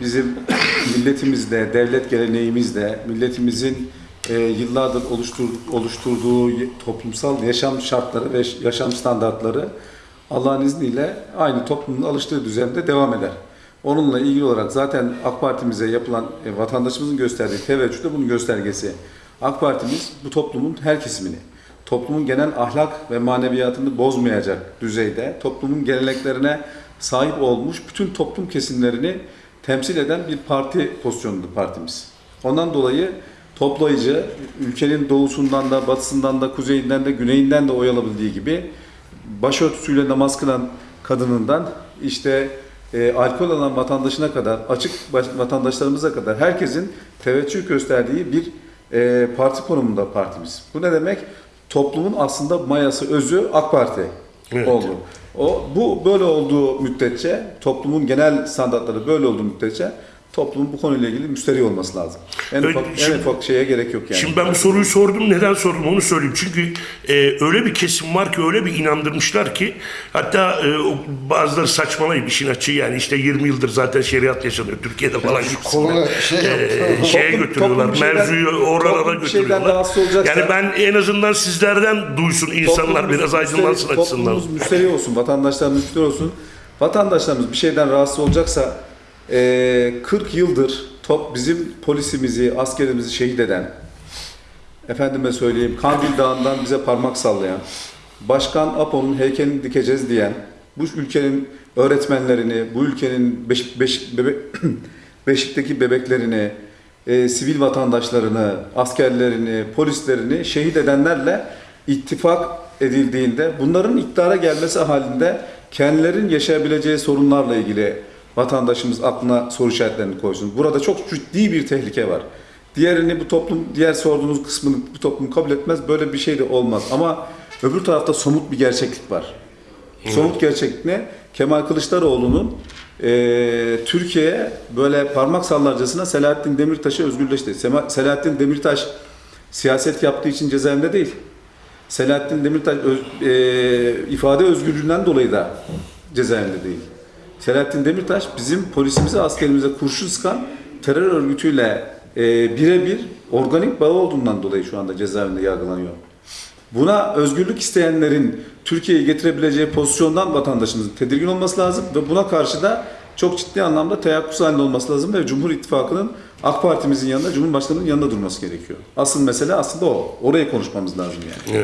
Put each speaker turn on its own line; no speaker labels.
bizim milletimizde, devlet geleneğimizde, milletimizin e, yıllardır oluştur, oluşturduğu toplumsal yaşam şartları ve yaşam standartları Allah'ın izniyle aynı toplumun alıştığı düzende devam eder. Onunla ilgili olarak zaten AK Parti'mize yapılan e, vatandaşımızın gösterdiği teveccüh de bunun göstergesi. AK Partimiz bu toplumun her kesimini, toplumun genel ahlak ve maneviyatını bozmayacak düzeyde, toplumun geleneklerine sahip olmuş bütün toplum kesimlerini temsil eden bir parti pozisyonunda partimiz. Ondan dolayı toplayıcı, ülkenin doğusundan da, batısından da, kuzeyinden de, güneyinden de oy alabildiği gibi başörtüsüyle namaz kılan kadınından işte e, alkol alan vatandaşına kadar, açık vatandaşlarımıza kadar herkesin teveccüh gösterdiği bir e, parti konumunda partimiz. Bu ne demek? Toplumun aslında mayası, özü AK Parti
Evet.
oldu. O bu böyle olduğu müddetçe, toplumun genel standartları böyle olduğu müddetçe toplumun bu konuyla ilgili müsterih olması lazım. En
Öyle-
ufak, en
şimdi-
ufak şeye gerek yok yani.
Şimdi ben bu soruyu sordum. Neden sordum onu söyleyeyim. Çünkü e, öyle bir kesim var ki öyle bir inandırmışlar ki hatta e, bazıları saçmalayıp işin açığı yani işte 20 yıldır zaten şeriat yaşanıyor Türkiye'de falan gibisinden.
Koluna şey
E,
yaptı.
şeye
Toplum-
götürüyorlar.
toplum şeyden-
mevzuyu oralara götürüyorlar. Yani ben en azından sizlerden duysun insanlar biraz aydınlansın açısından.
Toplumumuz müsterih olsun, vatandaşlarımız müsterih olsun. Vatandaşlarımız bir şeyden rahatsız olacaksa eee 40 yıldır top bizim polisimizi, askerimizi şehit eden, efendime söyleyeyim Kandil Dağı'ndan bize parmak sallayan, Başkan Apo'nun heykelini dikeceğiz diyen, bu ülkenin öğretmenlerini, bu ülkenin beş, beş, bebe, Beşik'teki bebeklerini, e, sivil vatandaşlarını, askerlerini, polislerini şehit edenlerle ittifak edildiğinde bunların iktidara gelmesi halinde kendilerinin yaşayabileceği sorunlarla ilgili vatandaşımız aklına soru işaretlerini koysun. Burada çok ciddi bir tehlike var. Diğerini bu toplum, diğer sorduğunuz kısmını bu toplum kabul etmez. Böyle bir şey de olmaz. Ama öbür tarafta somut bir gerçeklik var. Somut gerçeklik ne? Kemal Kılıçdaroğlu'nun eee Türkiye'ye böyle parmak sallarcasına Selahattin Demirtaş'ı özgürleşti. Selahattin Demirtaş siyaset yaptığı için cezaevinde değil. Selahattin Demirtaş öz- eee, ifade özgürlüğünden dolayı da cezaevinde değil. Selahattin Demirtaş bizim polisimize, askerimize kurşun sıkan terör örgütüyle eee, birebir organik bağı olduğundan dolayı şu anda cezaevinde yargılanıyor. Buna özgürlük isteyenlerin Türkiye'yi getirebileceği pozisyondan vatandaşımızın tedirgin olması lazım ve buna karşı da çok ciddi anlamda teyakkuz halinde olması lazım ve Cumhur İttifakı'nın AK Parti'mizin yanında, Cumhurbaşkanı'nın yanında durması gerekiyor. Asıl mesele aslında o. Orayı konuşmamız lazım yani.